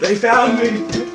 They found me!